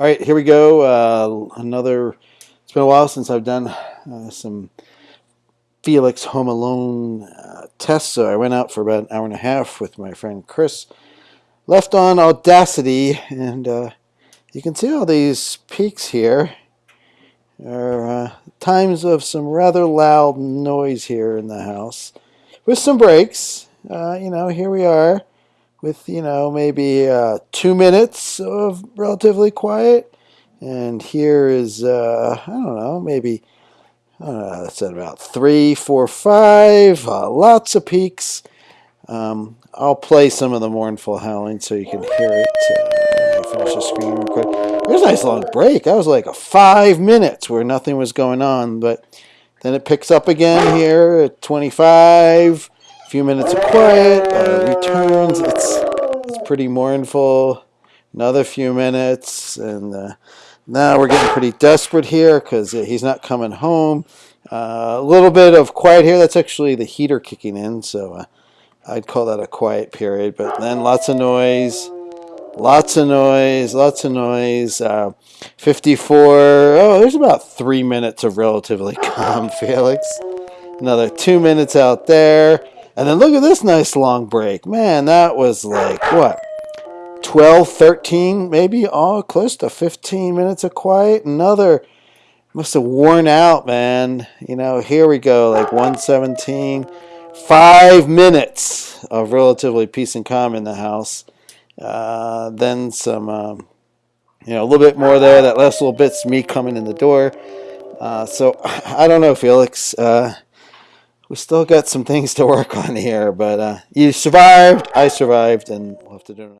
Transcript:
All right, here we go. Uh, another. It's been a while since I've done uh, some Felix Home Alone uh, tests, so I went out for about an hour and a half with my friend Chris. Left on Audacity, and uh, you can see all these peaks here. Are uh, times of some rather loud noise here in the house, with some breaks. Uh, you know, here we are with, you know, maybe uh, two minutes of relatively quiet. And here is, uh, I don't know, maybe, I don't know, that's at about three, four, five, uh, lots of peaks. Um, I'll play some of the mournful howling so you can hear it uh, finish the screen quick. There's a nice long break. That was like a five minutes where nothing was going on, but then it picks up again here at 25 few minutes of quiet, uh, returns. It's, it's pretty mournful. Another few minutes, and uh, now we're getting pretty desperate here because he's not coming home. Uh, a little bit of quiet here. That's actually the heater kicking in, so uh, I'd call that a quiet period. But then lots of noise, lots of noise, lots of noise. Uh, 54. Oh, there's about three minutes of relatively calm, Felix. Another two minutes out there. And then look at this nice long break. Man, that was like, what, 12, 13, maybe all close to 15 minutes of quiet. Another must have worn out, man. You know, here we go, like 117. Five minutes of relatively peace and calm in the house. Uh, then some, um, you know, a little bit more there. That last little bit's me coming in the door. Uh, so I don't know, Felix. Uh, we still got some things to work on here, but uh, you survived, I survived, and we'll have to do it.